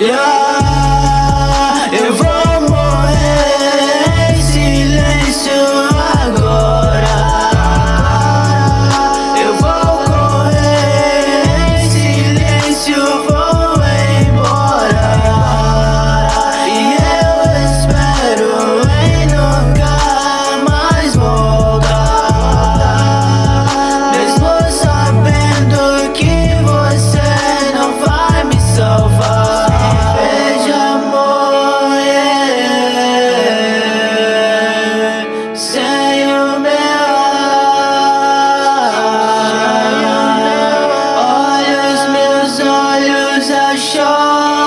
Yeah cho